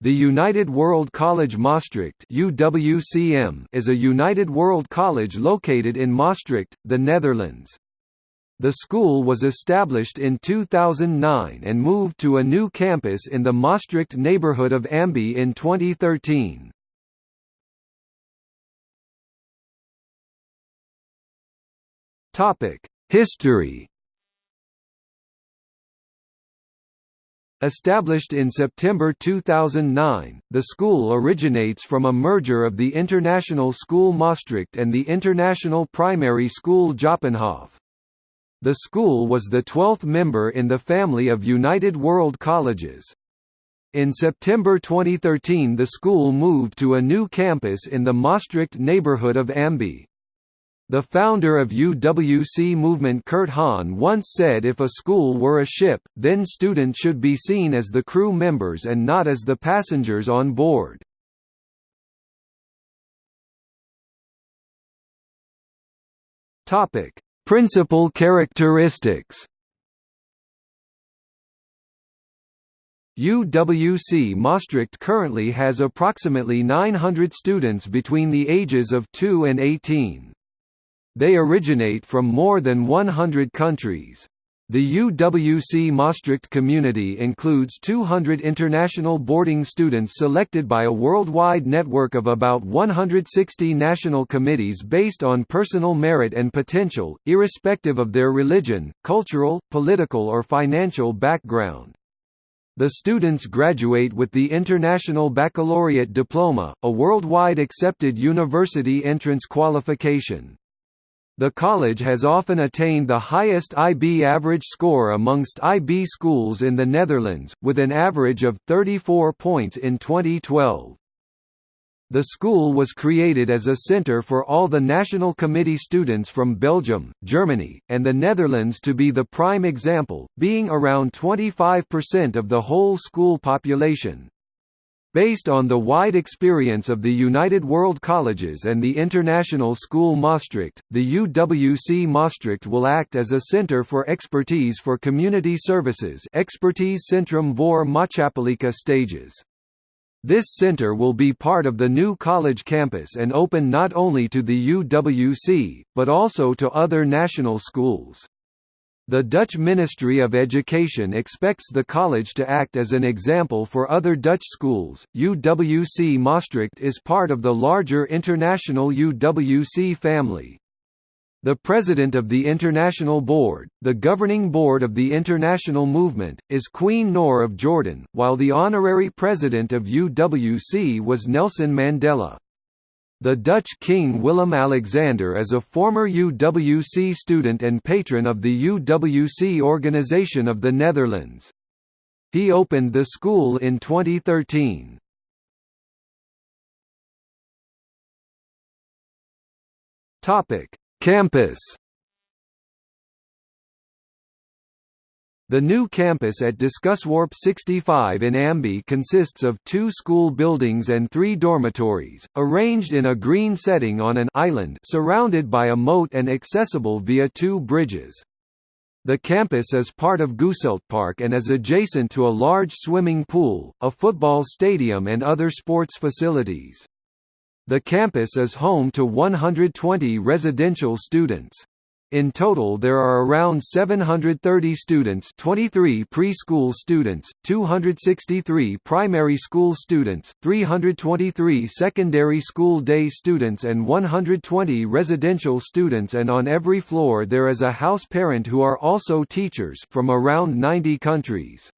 The United World College Maastricht UWCM is a United World College located in Maastricht, the Netherlands. The school was established in 2009 and moved to a new campus in the Maastricht neighborhood of Amby in 2013. History Established in September 2009, the school originates from a merger of the International School Maastricht and the International Primary School Jopenhof. The school was the 12th member in the family of United World Colleges. In September 2013 the school moved to a new campus in the Maastricht neighborhood of Amby. The founder of UWC movement Kurt Hahn once said if a school were a ship, then students should be seen as the crew members and not as the passengers on board. Principal characteristics UWC Maastricht currently has approximately 900 students between the ages of 2 and 18. They originate from more than 100 countries. The UWC Maastricht community includes 200 international boarding students selected by a worldwide network of about 160 national committees based on personal merit and potential, irrespective of their religion, cultural, political or financial background. The students graduate with the International Baccalaureate Diploma, a worldwide accepted university entrance qualification. The college has often attained the highest IB average score amongst IB schools in the Netherlands, with an average of 34 points in 2012. The school was created as a center for all the National Committee students from Belgium, Germany, and the Netherlands to be the prime example, being around 25% of the whole school population. Based on the wide experience of the United World Colleges and the International School Maastricht, the UWC Maastricht will act as a center for expertise for community services Expertise Centrum voor Maatschappelijke stages. This center will be part of the new college campus and open not only to the UWC, but also to other national schools. The Dutch Ministry of Education expects the college to act as an example for other Dutch schools. UWC Maastricht is part of the larger international UWC family. The president of the International Board, the governing board of the international movement, is Queen Noor of Jordan, while the honorary president of UWC was Nelson Mandela. The Dutch King Willem-Alexander is a former UWC student and patron of the UWC Organization of the Netherlands. He opened the school in 2013. Campus The new campus at Discusworp 65 in Amby consists of two school buildings and three dormitories, arranged in a green setting on an island surrounded by a moat and accessible via two bridges. The campus is part of Park and is adjacent to a large swimming pool, a football stadium and other sports facilities. The campus is home to 120 residential students. In total there are around 730 students 23 preschool students, 263 primary school students, 323 secondary school day students and 120 residential students and on every floor there is a house parent who are also teachers from around 90 countries.